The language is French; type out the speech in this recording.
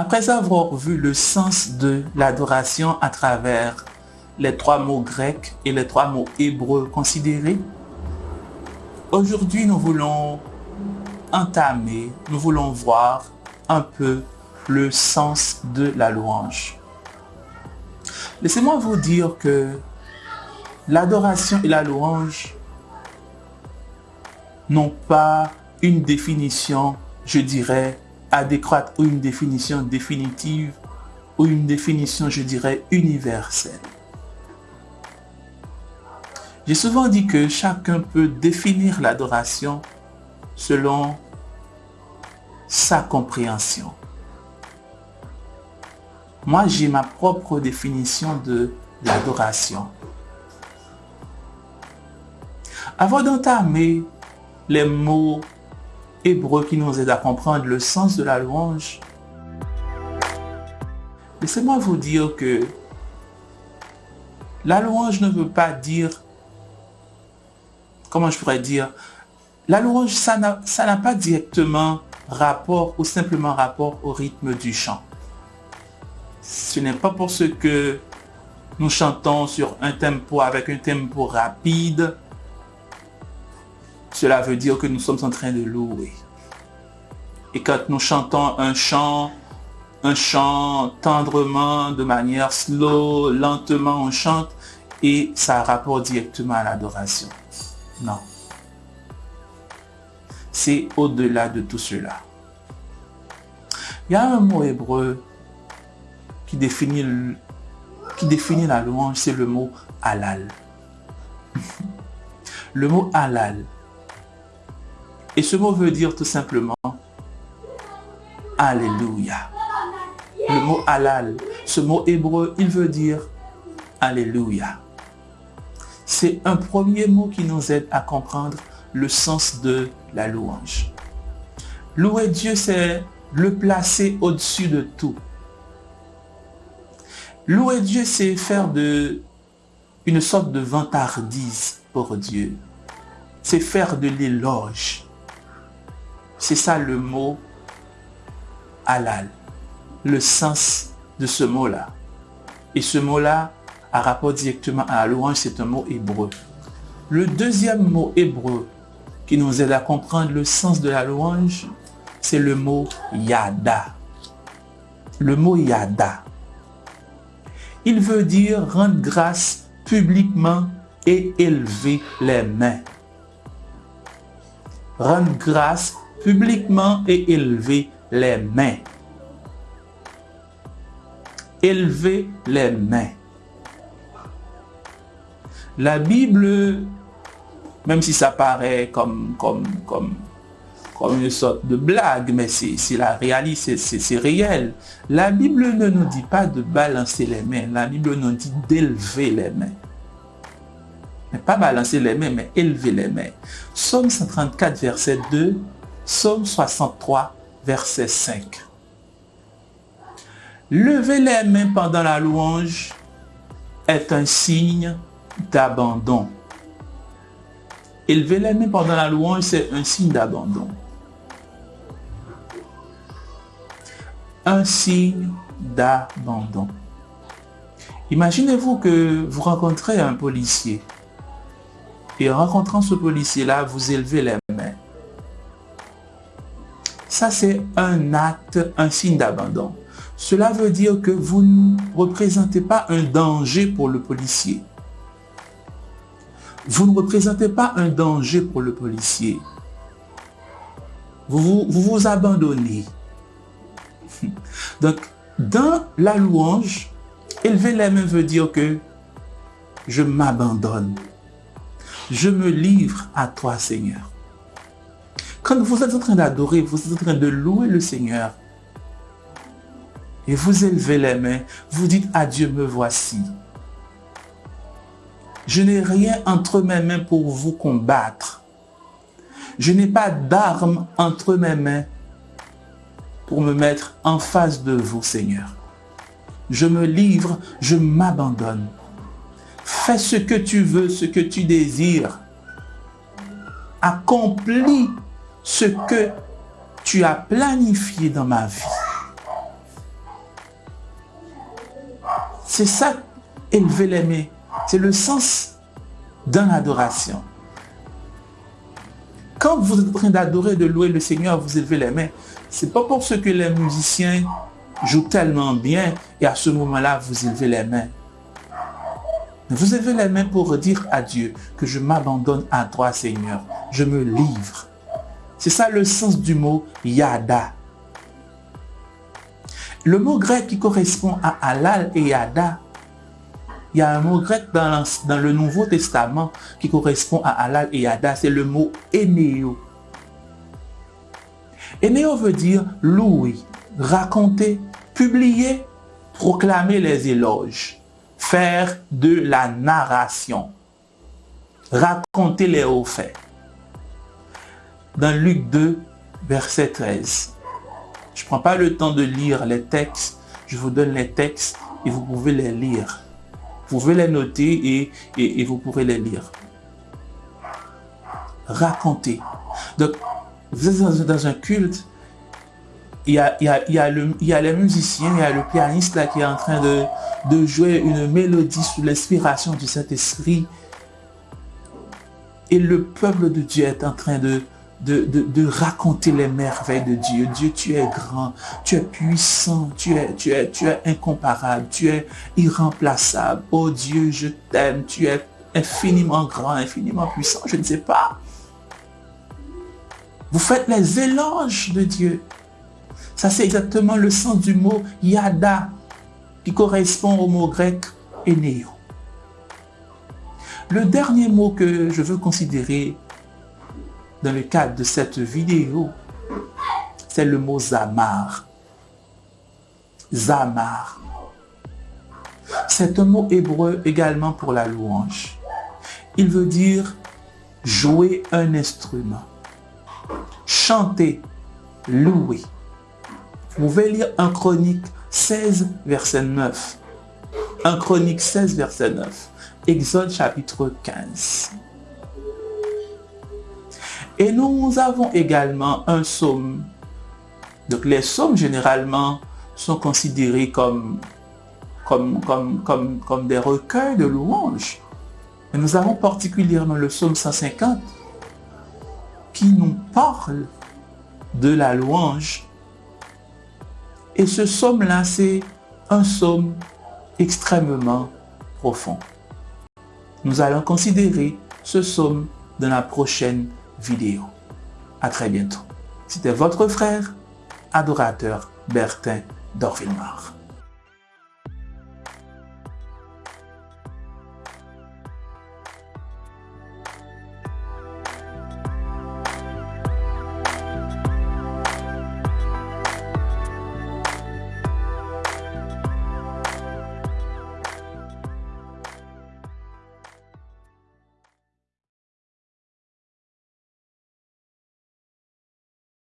Après avoir vu le sens de l'adoration à travers les trois mots grecs et les trois mots hébreux considérés, aujourd'hui nous voulons entamer, nous voulons voir un peu le sens de la louange. Laissez-moi vous dire que l'adoration et la louange n'ont pas une définition, je dirais, adéquate ou une définition définitive ou une définition, je dirais, universelle. J'ai souvent dit que chacun peut définir l'adoration selon sa compréhension. Moi, j'ai ma propre définition de l'adoration. Avant d'entamer les mots hébreux qui nous aident à comprendre le sens de la louange, laissez-moi vous dire que la louange ne veut pas dire, comment je pourrais dire, la louange, ça n'a pas directement rapport ou simplement rapport au rythme du chant. Ce n'est pas pour ce que nous chantons sur un tempo avec un tempo rapide cela veut dire que nous sommes en train de louer. Et quand nous chantons un chant, un chant tendrement, de manière slow, lentement, on chante et ça rapporte directement à l'adoration. Non. C'est au-delà de tout cela. Il y a un mot hébreu qui définit, qui définit la louange, c'est le mot halal. Le mot halal, et ce mot veut dire tout simplement Alléluia. Le mot halal, ce mot hébreu, il veut dire Alléluia. C'est un premier mot qui nous aide à comprendre le sens de la louange. Louer Dieu, c'est le placer au-dessus de tout. Louer Dieu, c'est faire une sorte de vantardise pour Dieu. C'est faire de l'éloge. C'est ça le mot halal, le sens de ce mot-là. Et ce mot-là, a rapport directement à la louange, c'est un mot hébreu. Le deuxième mot hébreu qui nous aide à comprendre le sens de la louange, c'est le mot yada. Le mot yada. Il veut dire rendre grâce publiquement et élever les mains. Rendre grâce publiquement et élever les mains. Élever les mains. La Bible, même si ça paraît comme, comme, comme, comme une sorte de blague, mais c'est la réalité, c'est réel. La Bible ne nous dit pas de balancer les mains, la Bible nous dit d'élever les mains. Mais pas balancer les mains, mais élever les mains. Somme 134, verset 2, Psaume 63, verset 5. Lever les mains pendant la louange est un signe d'abandon. Élever les mains pendant la louange, c'est un signe d'abandon. Un signe d'abandon. Imaginez-vous que vous rencontrez un policier. Et en rencontrant ce policier-là, vous élevez les mains. Ça, c'est un acte, un signe d'abandon. Cela veut dire que vous ne représentez pas un danger pour le policier. Vous ne représentez pas un danger pour le policier. Vous vous, abandonnez. Donc, dans la louange, élever les mains veut dire que je m'abandonne. Je me livre à toi, Seigneur. Quand vous êtes en train d'adorer, vous êtes en train de louer le Seigneur, et vous élevez les mains, vous dites à Dieu, me voici. Je n'ai rien entre mes mains pour vous combattre. Je n'ai pas d'armes entre mes mains pour me mettre en face de vous, Seigneur. Je me livre, je m'abandonne. Fais ce que tu veux, ce que tu désires. Accomplis ce que tu as planifié dans ma vie. C'est ça, élever les mains. C'est le sens d'une adoration. Quand vous êtes en train d'adorer, de louer le Seigneur, vous élevez les mains. C'est pas pour ce que les musiciens jouent tellement bien et à ce moment-là, vous élevez les mains. Vous élevez les mains pour dire à Dieu que je m'abandonne à toi, Seigneur. Je me livre. C'est ça le sens du mot yada. Le mot grec qui correspond à halal et yada, il y a un mot grec dans, le Nouveau Testament qui correspond à halal et yada, c'est le mot énéo. Énéo veut dire louer, raconter, publier, proclamer les éloges, faire de la narration, raconter les hauts faits dans Luc 2, verset 13. Je ne prends pas le temps de lire les textes. Je vous donne les textes et vous pouvez les lire. Vous pouvez les noter et, vous pourrez les lire. Raconter. Donc, vous êtes dans, un culte, il y, a, le, il les musiciens, il y a le pianiste qui est en train de, de jouer une mélodie sous l'inspiration du Saint-Esprit. Et le peuple de Dieu est en train de, de, raconter les merveilles de Dieu. Dieu, tu es grand, tu es puissant, tu es, tu es, tu es incomparable, tu es irremplaçable. Oh Dieu, je t'aime, tu es infiniment grand, infiniment puissant, je ne sais pas. Vous faites les éloges de Dieu. Ça, c'est exactement le sens du mot yada, qui correspond au mot grec énéo. Le dernier mot que je veux considérer dans le cadre de cette vidéo, c'est le mot Zamar. Zamar. C'est un mot hébreu également pour la louange. Il veut dire jouer un instrument, chanter, louer. Vous pouvez lire un chronique 16, verset 9. Un chronique 16, verset 9. Exode chapitre 15. Et nous avons également un psaume. Donc les psaumes généralement sont considérés comme, comme, comme, comme, comme des recueils de louanges. Mais nous avons particulièrement le psaume 150 qui nous parle de la louange. Et ce psaume-là, c'est un psaume extrêmement profond. Nous allons considérer ce psaume dans la prochaine vidéo. À très bientôt. C'était votre frère, adorateur Bertin d'Orville-Noir.